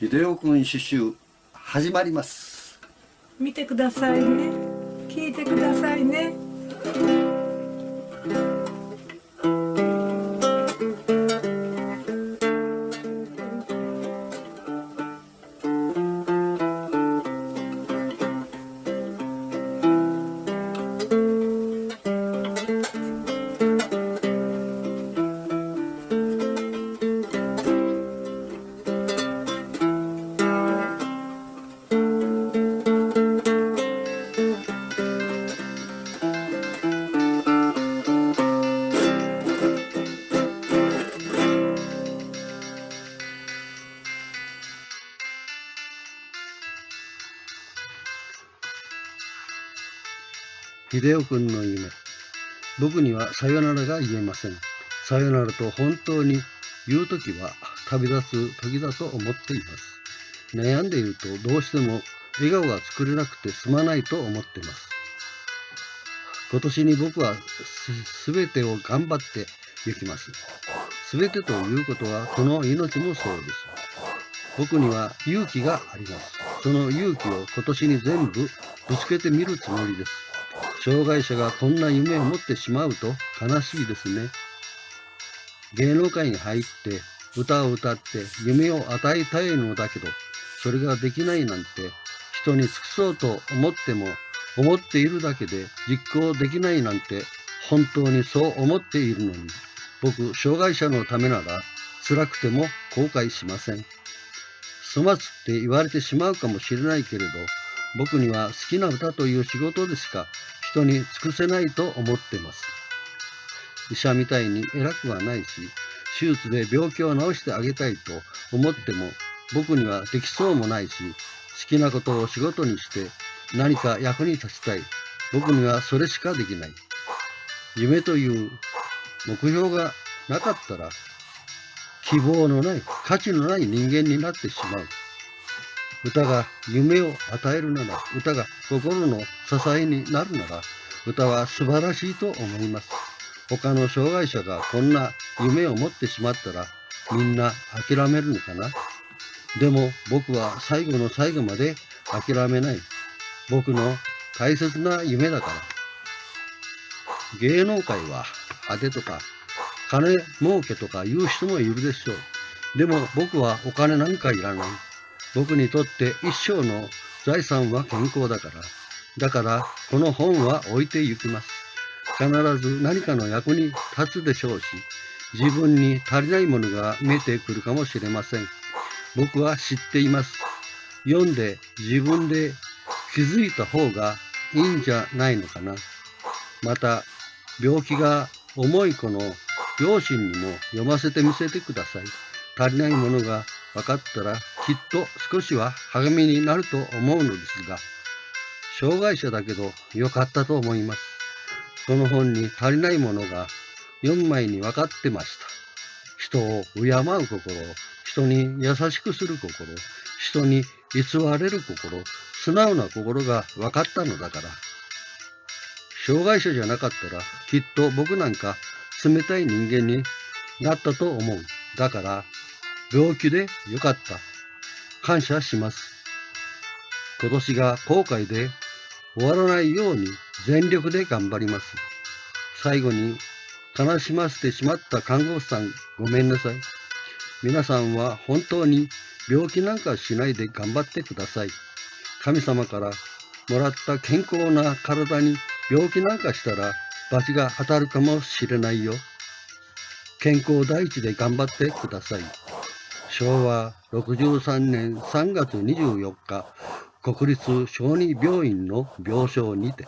秀夫君刺繍始まります。見てくださいね。聞いてくださいね。秀夫君の夢。僕にはさよならが言えません。さよならと本当に言うときは旅立つ時だと思っています。悩んでいるとどうしても笑顔が作れなくてすまないと思っています。今年に僕はすべてを頑張って行きます。すべてということはこの命もそうです。僕には勇気があります。その勇気を今年に全部ぶつけてみるつもりです。障害者がこんな夢を持ってしまうと悲しいですね。芸能界に入って歌を歌って夢を与えたいのだけど、それができないなんて人に尽くそうと思っても思っているだけで実行できないなんて本当にそう思っているのに、僕、障害者のためなら辛くても後悔しません。粗末って言われてしまうかもしれないけれど、僕には好きな歌という仕事でしか人に尽くせないと思ってます。医者みたいに偉くはないし、手術で病気を治してあげたいと思っても僕にはできそうもないし、好きなことを仕事にして何か役に立ちたい。僕にはそれしかできない。夢という目標がなかったら希望のない、価値のない人間になってしまう。歌が夢を与えるなら、歌が心の支えになるなら、歌は素晴らしいと思います。他の障害者がこんな夢を持ってしまったら、みんな諦めるのかな？でも僕は最後の最後まで諦めない。僕の大切な夢だから。芸能界は当てとか金儲けとか言う人もいるでしょう。でも僕はお金なんかいらない。僕にとって一生の財産は健康だから。だからこの本は置いて行きます。必ず何かの役に立つでしょうし、自分に足りないものが見えてくるかもしれません。僕は知っています。読んで自分で気づいた方がいいんじゃないのかな。また、病気が重い子の両親にも読ませてみせてください。足りないものが分かったらきっと少しは励みになると思うのですが、障害者だけど良かったと思います。この本に足りないものが4枚に分かってました。人を敬う心、人に優しくする心、人に偽れる心、素直な心が分かったのだから。障害者じゃなかったらきっと僕なんか冷たい人間になったと思う。だから、病気でよかった。感謝します。今年が後悔で終わらないように全力で頑張ります。最後に、悲しませてしまった看護師さん、ごめんなさい。皆さんは本当に病気なんかしないで頑張ってください。神様からもらった健康な体に病気なんかしたら罰が当たるかもしれないよ。健康第一で頑張ってください。昭和63年3月24日、国立小児病院の病床にて。